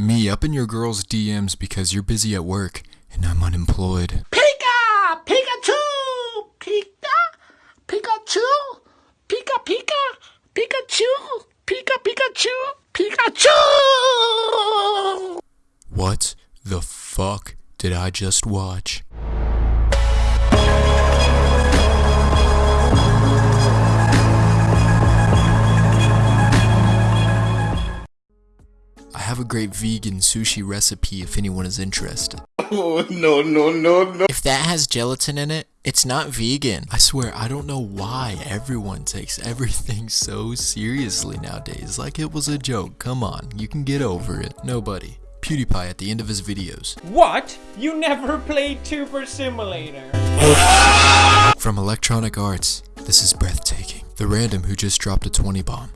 Me up in your girl's DMs because you're busy at work and I'm unemployed. Pika! Pikachu! Pika! Pikachu! Pika Pika! Pikachu! Pika Pikachu! Pikachu! What the fuck did I just watch? Have a great vegan sushi recipe if anyone is interested. Oh, no, no, no, no. If that has gelatin in it, it's not vegan. I swear, I don't know why everyone takes everything so seriously nowadays. Like it was a joke. Come on, you can get over it. Nobody. PewDiePie at the end of his videos. What? You never played Tuber Simulator? From Electronic Arts, this is breathtaking. The random who just dropped a 20 bomb.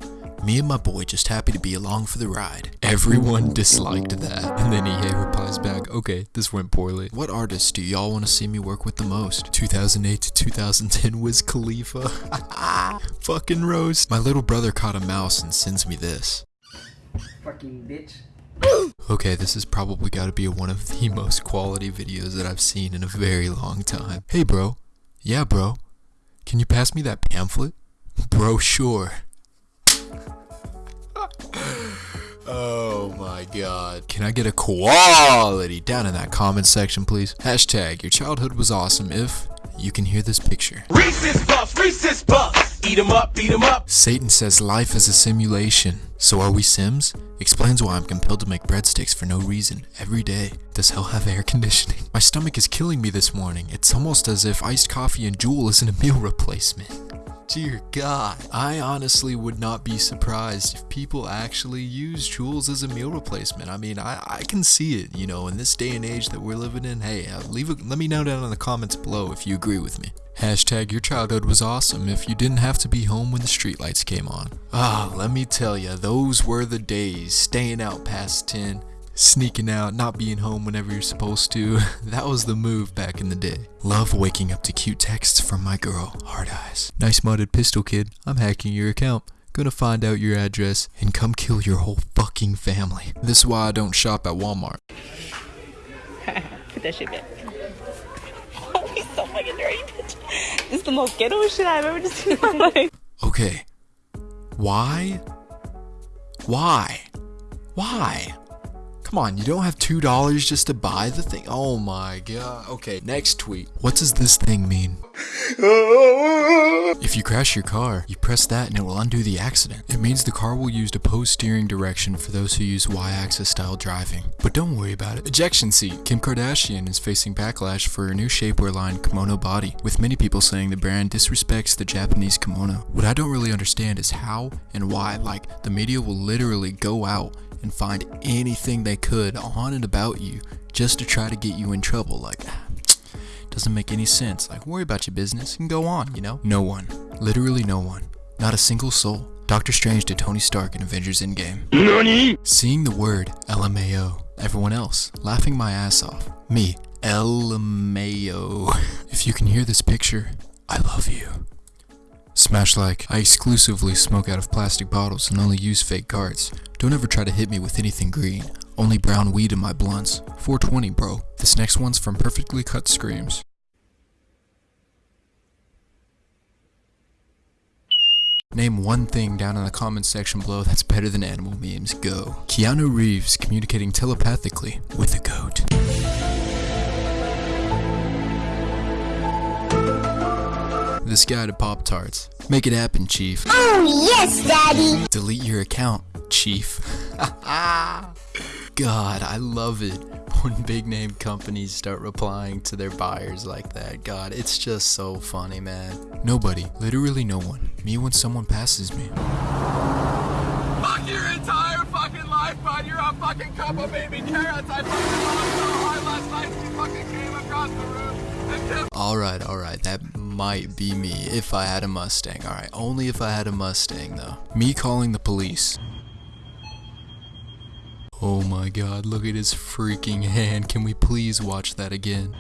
Me and my boy just happy to be along for the ride. Everyone disliked that. And then EA replies back, okay, this went poorly. What artists do y'all want to see me work with the most? 2008 to 2010 Wiz Khalifa. Fucking roast. My little brother caught a mouse and sends me this. Fucking bitch. Okay, this has probably got to be one of the most quality videos that I've seen in a very long time. Hey bro. Yeah bro. Can you pass me that pamphlet? Bro, sure. Oh my god. Can I get a quality down in that comment section, please? Hashtag your childhood was awesome if you can hear this picture. Reese's Puffs, Reese's Puffs. Eat 'em up, beat 'em up. Satan says life is a simulation. So are we Sims? Explains why I'm compelled to make breadsticks for no reason every day. Does hell have air conditioning? My stomach is killing me this morning. It's almost as if iced coffee and Juul isn't a meal replacement. Dear God. I honestly would not be surprised if people actually use Juuls as a meal replacement. I mean, I, I can see it, you know, in this day and age that we're living in. Hey, uh, leave a, let me know down in the comments below if you agree with me. Hashtag your childhood was awesome if you didn't have to be home when the streetlights came on. Ah, let me tell ya, those were the days. Staying out past 10 sneaking out, not being home whenever you're supposed to. that was the move back in the day. Love waking up to cute texts from my girl, Hard Eyes. Nice modded pistol kid, I'm hacking your account. Gonna find out your address and come kill your whole fucking family. This is why I don't shop at Walmart. Put that shit back. So fucking dirty, bitch. This is the most ghetto shit I've ever just seen in my life. Okay. Why? Why? Why? Come on, you don't have $2 just to buy the thing? Oh my god. Okay, next tweet. What does this thing mean? If you crash your car, you press that and it will undo the accident. It means the car will use the opposed steering direction for those who use y-axis style driving. But don't worry about it. Ejection seat. Kim Kardashian is facing backlash for her new shapewear line Kimono Body, with many people saying the brand disrespects the Japanese kimono. What I don't really understand is how and why, like, the media will literally go out and find anything they could on and about you just to try to get you in trouble. Like, doesn't make any sense. Like, worry about your business and go on, you know? No one. Literally no one. Not a single soul. Doctor Strange to Tony Stark in Avengers Endgame. NANI? Seeing the word LMAO. Everyone else. Laughing my ass off. Me. LMAO. If you can hear this picture, I love you. Smash like, I exclusively smoke out of plastic bottles and only use fake cards. Don't ever try to hit me with anything green. Only brown weed in my blunts. 420 bro. This next one's from Perfectly Cut Screams. Name one thing down in the comments section below that's better than animal memes. Go. Keanu Reeves communicating telepathically with a goat. This guy to Pop Tarts. Make it happen, Chief. Oh, yes, Daddy. Delete your account, Chief. God, I love it when big name companies start replying to their buyers like that. God, it's just so funny, man. Nobody, literally no one. Me when someone passes me. Fuck your entire fucking life, bud. You're a fucking cup of baby carrots. I fucking lost so hard last night. She fucking came across the room and killed. Alright, alright, that might be me if I had a Mustang. Alright, only if I had a Mustang though. Me calling the police. Oh my god, look at his freaking hand. Can we please watch that again?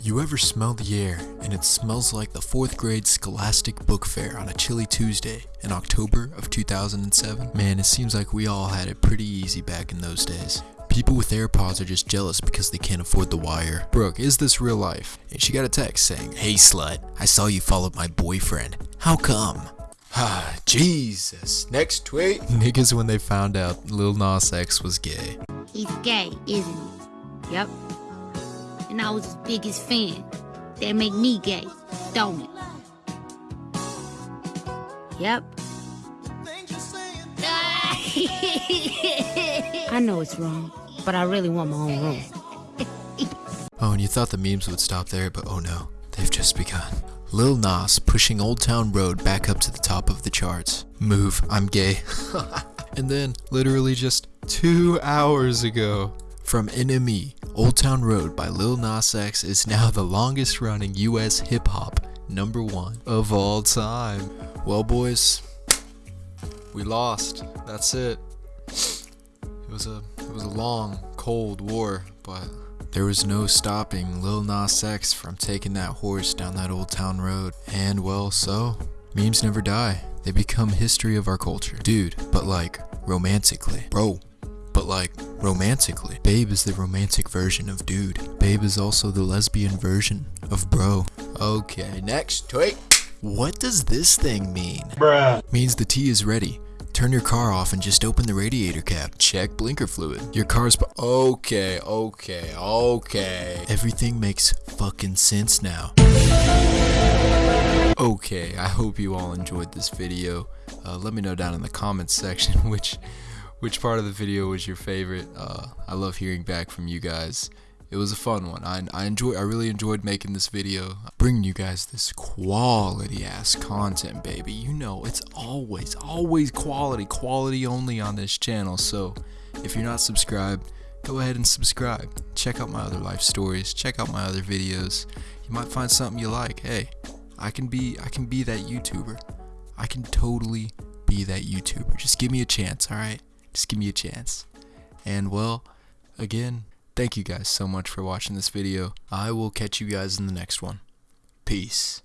You ever smell the air and it smells like the 4th grade Scholastic Book Fair on a chilly Tuesday in October of 2007? Man, it seems like we all had it pretty easy back in those days. People with AirPods are just jealous because they can't afford the wire. Brooke, is this real life? And she got a text saying, Hey slut, I saw you followed my boyfriend. How come? Ah, Jesus. Next tweet. Niggas when they found out Lil Nas X was gay. He's gay, isn't he? Yep. And I was his biggest fan. That make me gay, don't it? Yep. I know it's wrong, but I really want my own room. Oh, and you thought the memes would stop there, but oh no, they've just begun. Lil Nas pushing Old Town Road back up to the top of the charts. Move, I'm gay. and then, literally just two hours ago, from NME, Old Town Road by Lil Nas X is now the longest running US hip hop number one of all time. Well, boys, we lost. That's it. It was a it was a long, cold war, but there was no stopping Lil Nas X from taking that horse down that old town road. And well, so memes never die. They become history of our culture. Dude, but like romantically. Bro, but like romantically. Babe is the romantic version of dude. Babe is also the lesbian version of bro. Okay, next tweet. What does this thing mean? Bruh. Means the tea is ready. Turn your car off and just open the radiator cap. Check blinker fluid. Your car's okay, okay, okay. Everything makes fucking sense now. Okay, I hope you all enjoyed this video. Uh, let me know down in the comments section which which part of the video was your favorite. Uh, I love hearing back from you guys. It was a fun one. I, I enjoy. I really enjoyed making this video, bringing you guys this quality ass content, baby. You know, it's always, always quality, quality only on this channel. So, if you're not subscribed, go ahead and subscribe. Check out my other life stories. Check out my other videos. You might find something you like. Hey, I can be, I can be that YouTuber. I can totally be that YouTuber. Just give me a chance, all right? Just give me a chance. And well, again, thank you guys so much for watching this video. I will catch you guys in the next one. Peace.